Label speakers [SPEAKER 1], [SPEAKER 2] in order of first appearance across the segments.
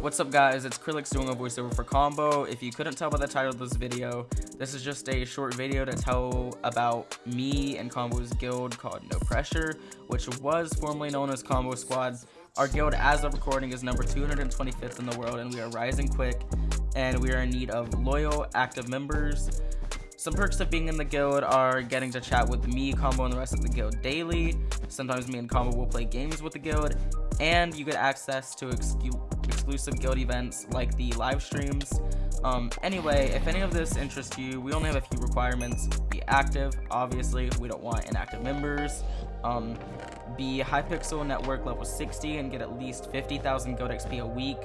[SPEAKER 1] What's up guys, it's Krillix doing a voiceover for Combo. If you couldn't tell by the title of this video, this is just a short video to tell about me and Combo's guild called No Pressure, which was formerly known as Combo Squad. Our guild as of recording is number 225th in the world and we are rising quick and we are in need of loyal, active members. Some perks of being in the guild are getting to chat with me, Combo, and the rest of the guild daily. Sometimes me and Combo will play games with the guild, and you get access to exclusive guild events like the live streams. Um, anyway, if any of this interests you, we only have a few requirements. Be active, obviously, we don't want inactive members. Um, be Hypixel Network level 60 and get at least 50,000 guild XP a week.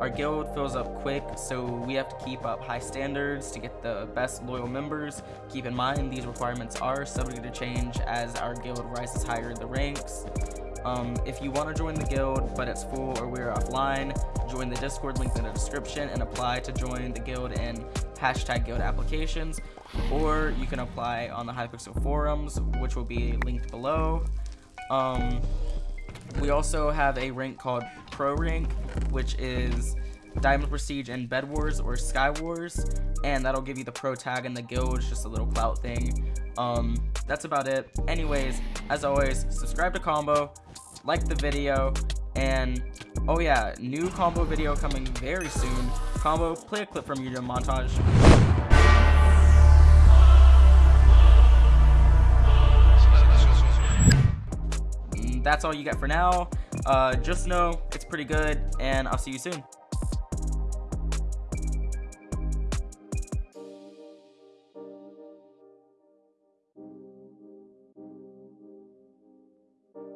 [SPEAKER 1] Our guild fills up quick, so we have to keep up high standards to get the best loyal members. Keep in mind, these requirements are subject to change as our guild rises higher in the ranks. Um, if you want to join the guild, but it's full or we're offline, join the Discord link in the description and apply to join the guild in hashtag guild applications, or you can apply on the Hypixel forums, which will be linked below. Um, we also have a rank called Pro Rank, which is Diamond Prestige and Bed Wars or Sky Wars, and that'll give you the pro tag in the guild, it's just a little clout thing. Um, that's about it. Anyways, as always, subscribe to Combo, like the video, and oh yeah, new combo video coming very soon. Combo, play a clip from your montage. Mm, that's all you get for now. Uh, just know it's pretty good, and I'll see you soon.